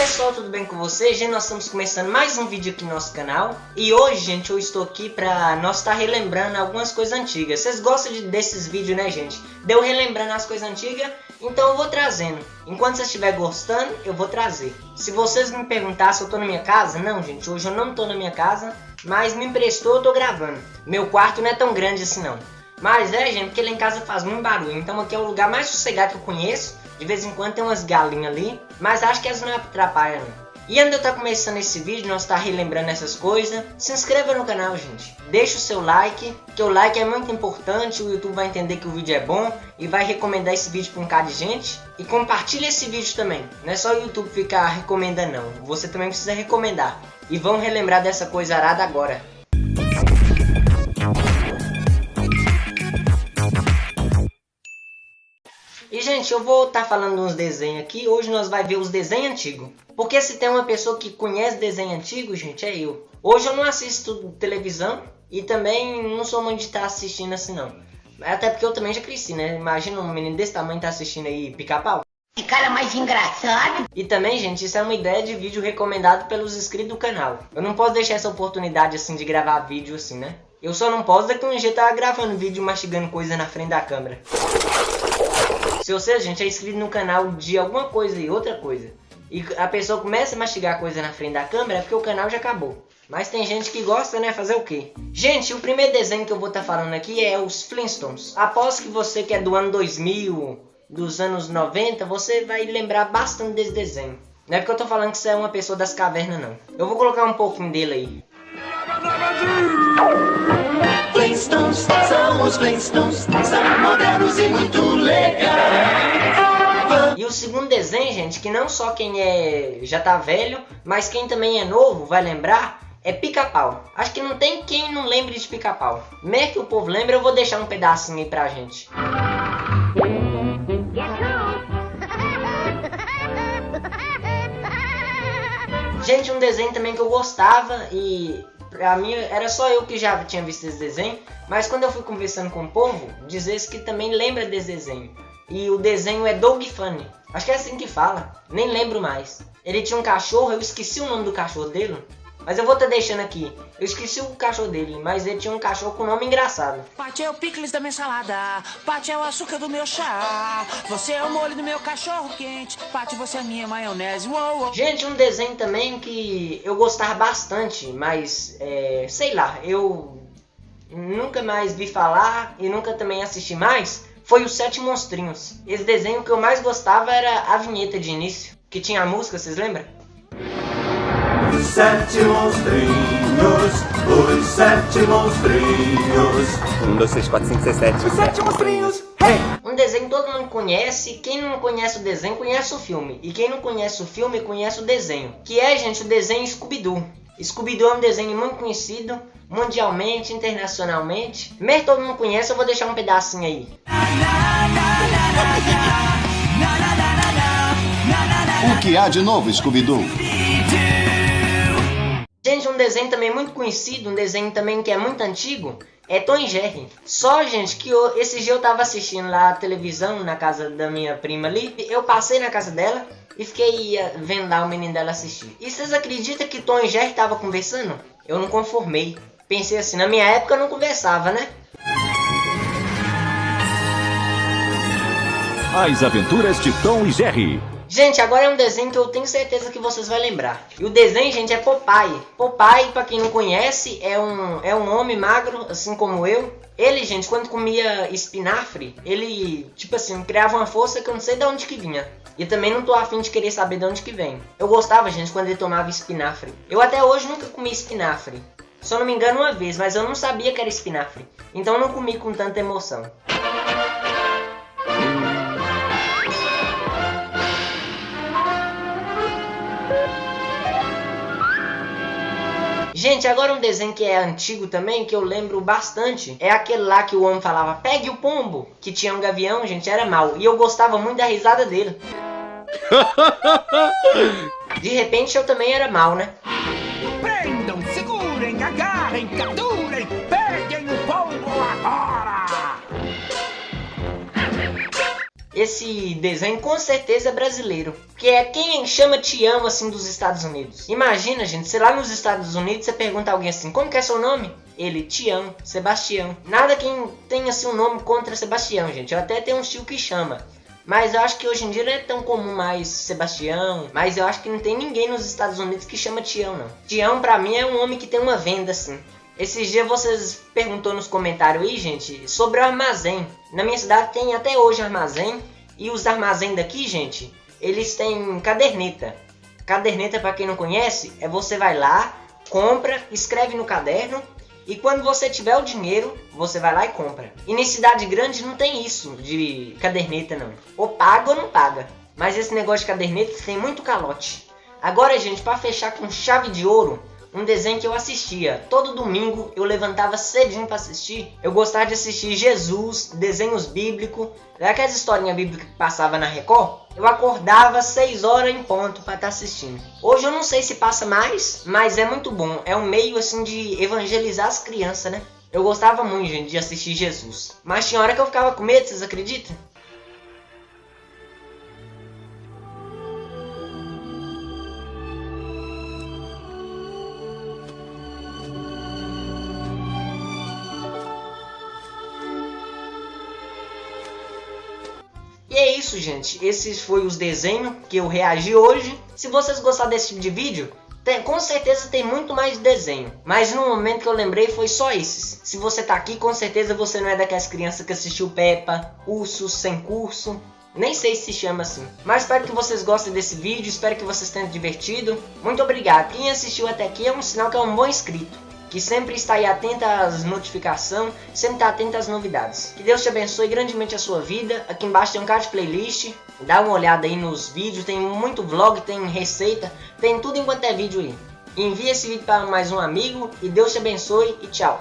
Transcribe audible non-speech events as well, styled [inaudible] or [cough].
pessoal, tudo bem com vocês? Gente, nós estamos começando mais um vídeo aqui no nosso canal. E hoje, gente, eu estou aqui pra nós estar tá relembrando algumas coisas antigas. Vocês gostam de, desses vídeos, né, gente? Deu relembrando as coisas antigas, então eu vou trazendo. Enquanto vocês estiverem gostando, eu vou trazer. Se vocês me perguntar se eu tô na minha casa? Não, gente, hoje eu não tô na minha casa Mas me emprestou, eu tô gravando. Meu quarto não é tão grande assim, não Mas é, gente, porque lá em casa faz muito barulho Então aqui é o lugar mais sossegado que eu conheço de vez em quando tem umas galinhas ali, mas acho que elas não atrapalham. E antes de eu tá começando esse vídeo, nós estar tá relembrando essas coisas, se inscreva no canal, gente. Deixa o seu like, que o like é muito importante, o YouTube vai entender que o vídeo é bom e vai recomendar esse vídeo para um cara de gente. E compartilhe esse vídeo também. Não é só o YouTube ficar recomendando não, você também precisa recomendar. E vamos relembrar dessa coisa arada agora. E, gente, eu vou estar tá falando uns desenhos aqui. Hoje nós vai ver os desenhos antigos. Porque se tem uma pessoa que conhece desenho antigo, gente, é eu. Hoje eu não assisto televisão e também não sou muito de estar tá assistindo assim, não. Até porque eu também já cresci, né? Imagina um menino desse tamanho tá assistindo aí pica-pau. Que cara mais engraçado. E também, gente, isso é uma ideia de vídeo recomendado pelos inscritos do canal. Eu não posso deixar essa oportunidade, assim, de gravar vídeo assim, né? Eu só não posso daqui um jeito estar gravando vídeo mastigando coisa na frente da câmera. Se você, gente, é inscrito no canal de alguma coisa e outra coisa, e a pessoa começa a mastigar coisa na frente da câmera, é porque o canal já acabou. Mas tem gente que gosta, né? Fazer o quê? Gente, o primeiro desenho que eu vou estar tá falando aqui é os Flintstones. Após que você que é do ano 2000, dos anos 90, você vai lembrar bastante desse desenho. Não é porque eu tô falando que você é uma pessoa das cavernas, não. Eu vou colocar um pouquinho dele aí. Flintstones, são os Flintstones, são modernos e muito legais. E o segundo desenho, gente, que não só quem é já tá velho, mas quem também é novo vai lembrar, é pica-pau. Acho que não tem quem não lembre de pica-pau. Mesmo que o povo lembre, eu vou deixar um pedacinho aí pra gente. [laughs] Gente, um desenho também que eu gostava e pra mim era só eu que já tinha visto esse desenho, mas quando eu fui conversando com o povo, diz que também lembra desse desenho. E o desenho é Dog Funny. Acho que é assim que fala, nem lembro mais. Ele tinha um cachorro, eu esqueci o nome do cachorro dele, mas eu vou estar tá deixando aqui. Eu esqueci o cachorro dele, mas ele tinha um cachorro com nome engraçado. Pati é o picles da minha salada. Pati é o açúcar do meu chá. Você é o molho do meu cachorro quente. Pati, você é minha maionese. Uou, uou. Gente, um desenho também que eu gostava bastante, mas é, sei lá, eu nunca mais vi falar e nunca também assisti mais. Foi os Sete Monstrinhos. Esse desenho que eu mais gostava era a vinheta de início, que tinha a música, vocês lembram? Sete monstrinhos, os sete monstrinhos. Um, dois, três, quatro, cinco, seis, sete. Os sete monstrinhos. Hey! Um desenho que todo mundo conhece, quem não conhece o desenho conhece o filme. E quem não conhece o filme conhece o desenho. Que é, gente, o desenho Scooby-Doo. Scooby-Doo é um desenho muito conhecido, mundialmente, internacionalmente. Mesmo todo mundo conhece, eu vou deixar um pedacinho aí. O que há de novo, Scooby-Doo? Desenho também muito conhecido, um desenho também que é muito antigo, é Tom e Jerry. Só, gente, que eu, esse dia eu tava assistindo lá a televisão na casa da minha prima ali, eu passei na casa dela e fiquei eh, vendo lá o menino dela assistir. E vocês acreditam que Tom e Jerry tava conversando? Eu não conformei. Pensei assim, na minha época eu não conversava, né? As Aventuras de Tom e Jerry. Gente, agora é um desenho que eu tenho certeza que vocês vão lembrar. E o desenho, gente, é Popeye. Popeye, para quem não conhece, é um, é um homem magro, assim como eu. Ele, gente, quando comia espinafre, ele, tipo assim, criava uma força que eu não sei de onde que vinha. E também não tô afim de querer saber de onde que vem. Eu gostava, gente, quando ele tomava espinafre. Eu até hoje nunca comi espinafre. Só não me engano uma vez, mas eu não sabia que era espinafre. Então eu não comi com tanta emoção. Gente, agora um desenho que é antigo também, que eu lembro bastante, é aquele lá que o homem falava, pegue o pombo, que tinha um gavião, gente, era mal. E eu gostava muito da risada dele. [laughs] De repente eu também era mal, né? Esse desenho com certeza é brasileiro. Que é quem chama Tião assim dos Estados Unidos. Imagina, gente, se lá nos Estados Unidos você pergunta a alguém assim, como que é seu nome? Ele, Tião, Sebastião. Nada quem tenha assim um nome contra Sebastião, gente. Eu até tenho um tio que chama. Mas eu acho que hoje em dia não é tão comum mais Sebastião. Mas eu acho que não tem ninguém nos Estados Unidos que chama Tião, não. Tião, pra mim, é um homem que tem uma venda, assim. Esses dias vocês perguntou nos comentários aí, gente, sobre o armazém. Na minha cidade tem até hoje armazém. E os armazém daqui, gente, eles têm caderneta. Caderneta, para quem não conhece, é você vai lá, compra, escreve no caderno e quando você tiver o dinheiro, você vai lá e compra. E na cidade grande não tem isso de caderneta não. Ou paga ou não paga. Mas esse negócio de caderneta tem muito calote. Agora, gente, para fechar com chave de ouro, um desenho que eu assistia. Todo domingo eu levantava cedinho para assistir. Eu gostava de assistir Jesus, desenhos bíblicos, aquelas historinhas bíblicas que passava na Record. Eu acordava 6 horas em ponto para estar tá assistindo. Hoje eu não sei se passa mais, mas é muito bom. É um meio assim de evangelizar as crianças, né? Eu gostava muito, gente, de assistir Jesus. Mas tinha hora que eu ficava com medo, vocês acreditam? Isso, gente. Esses foram os desenhos que eu reagi hoje. Se vocês gostaram desse tipo de vídeo, tem, com certeza tem muito mais desenho. Mas no momento que eu lembrei foi só esses. Se você tá aqui, com certeza você não é daquelas crianças que assistiu Peppa, Ursos Sem Curso. Nem sei se chama assim. Mas espero que vocês gostem desse vídeo, espero que vocês tenham divertido. Muito obrigado. Quem assistiu até aqui é um sinal que é um bom inscrito que sempre está aí atento às notificações, sempre está atento às novidades. Que Deus te abençoe grandemente a sua vida. Aqui embaixo tem um card playlist, dá uma olhada aí nos vídeos, tem muito vlog, tem receita, tem tudo enquanto é vídeo aí. Envie esse vídeo para mais um amigo e Deus te abençoe e tchau.